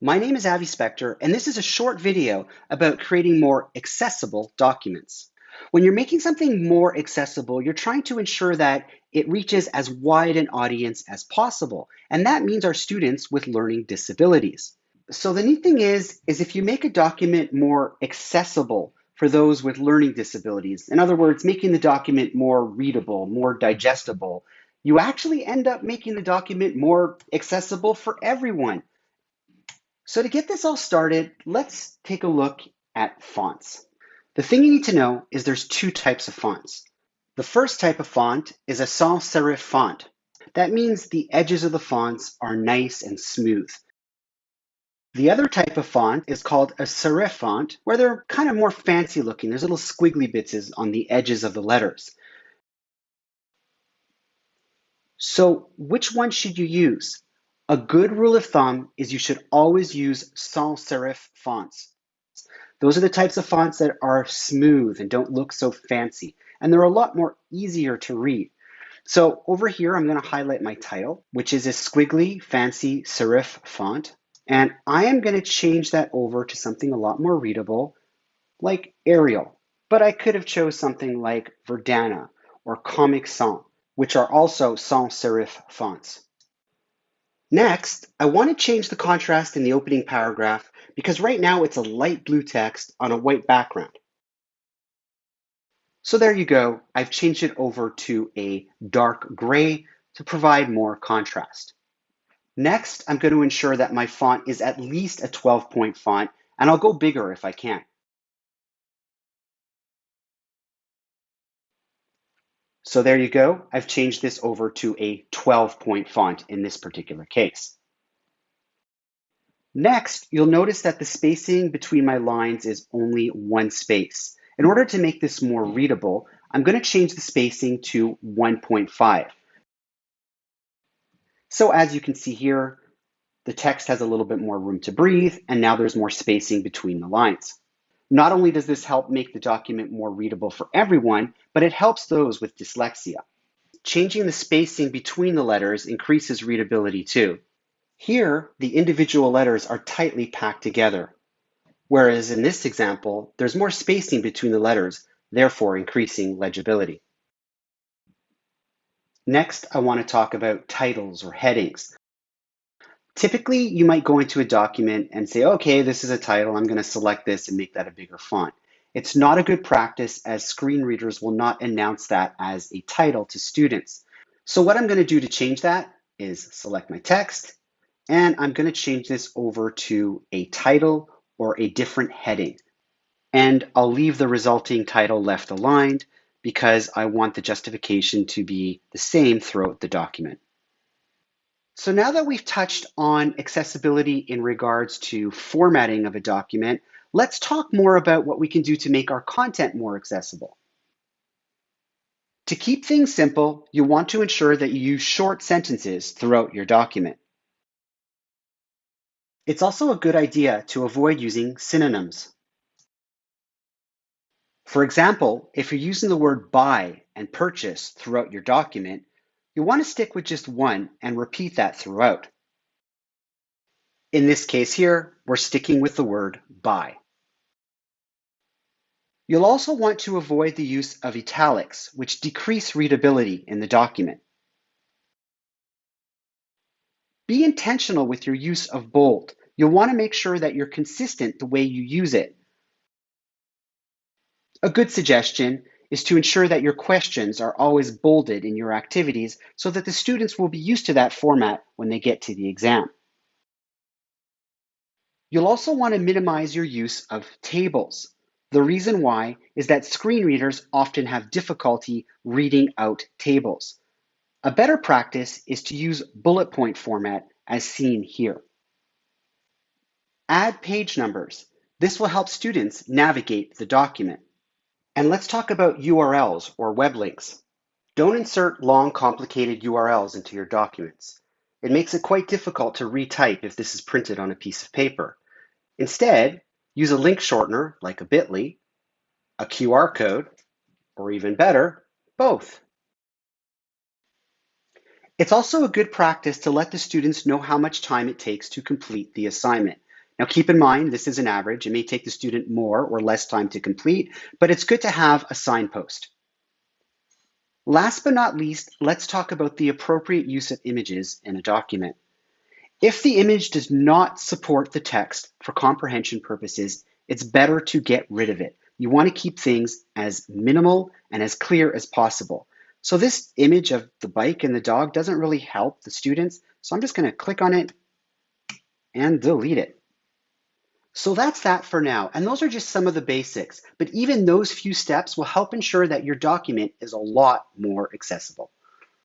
My name is Avi Spector, and this is a short video about creating more accessible documents. When you're making something more accessible, you're trying to ensure that it reaches as wide an audience as possible, and that means our students with learning disabilities. So the neat thing is, is if you make a document more accessible for those with learning disabilities, in other words, making the document more readable, more digestible, you actually end up making the document more accessible for everyone. So to get this all started, let's take a look at fonts. The thing you need to know is there's two types of fonts. The first type of font is a sans serif font. That means the edges of the fonts are nice and smooth. The other type of font is called a serif font, where they're kind of more fancy looking. There's little squiggly bits on the edges of the letters. So which one should you use? A good rule of thumb is you should always use sans serif fonts. Those are the types of fonts that are smooth and don't look so fancy, and they're a lot more easier to read. So over here, I'm going to highlight my title, which is a squiggly, fancy serif font. And I am going to change that over to something a lot more readable, like Arial. But I could have chose something like Verdana or Comic Sans, which are also sans serif fonts. Next, I want to change the contrast in the opening paragraph because right now it's a light blue text on a white background. So there you go. I've changed it over to a dark gray to provide more contrast. Next, I'm going to ensure that my font is at least a 12 point font and I'll go bigger if I can. So there you go. I've changed this over to a 12 point font in this particular case. Next, you'll notice that the spacing between my lines is only one space. In order to make this more readable, I'm going to change the spacing to 1.5. So as you can see here, the text has a little bit more room to breathe, and now there's more spacing between the lines. Not only does this help make the document more readable for everyone, but it helps those with dyslexia. Changing the spacing between the letters increases readability too. Here, the individual letters are tightly packed together, whereas in this example, there's more spacing between the letters, therefore increasing legibility. Next, I want to talk about titles or headings. Typically, you might go into a document and say, okay, this is a title. I'm going to select this and make that a bigger font. It's not a good practice as screen readers will not announce that as a title to students. So what I'm going to do to change that is select my text and I'm going to change this over to a title or a different heading. And I'll leave the resulting title left aligned because I want the justification to be the same throughout the document. So now that we've touched on accessibility in regards to formatting of a document, let's talk more about what we can do to make our content more accessible. To keep things simple, you want to ensure that you use short sentences throughout your document. It's also a good idea to avoid using synonyms. For example, if you're using the word buy and purchase throughout your document, you want to stick with just one and repeat that throughout. In this case here, we're sticking with the word buy. You'll also want to avoid the use of italics, which decrease readability in the document. Be intentional with your use of bold. You'll want to make sure that you're consistent the way you use it. A good suggestion is to ensure that your questions are always bolded in your activities so that the students will be used to that format when they get to the exam. You'll also want to minimize your use of tables. The reason why is that screen readers often have difficulty reading out tables. A better practice is to use bullet point format as seen here. Add page numbers. This will help students navigate the document. And let's talk about URLs or web links. Don't insert long, complicated URLs into your documents. It makes it quite difficult to retype if this is printed on a piece of paper. Instead, use a link shortener like a bit.ly, a QR code, or even better, both. It's also a good practice to let the students know how much time it takes to complete the assignment. Now keep in mind, this is an average. It may take the student more or less time to complete, but it's good to have a signpost. Last but not least, let's talk about the appropriate use of images in a document. If the image does not support the text for comprehension purposes, it's better to get rid of it. You want to keep things as minimal and as clear as possible. So this image of the bike and the dog doesn't really help the students. So I'm just going to click on it and delete it. So that's that for now. And those are just some of the basics. But even those few steps will help ensure that your document is a lot more accessible.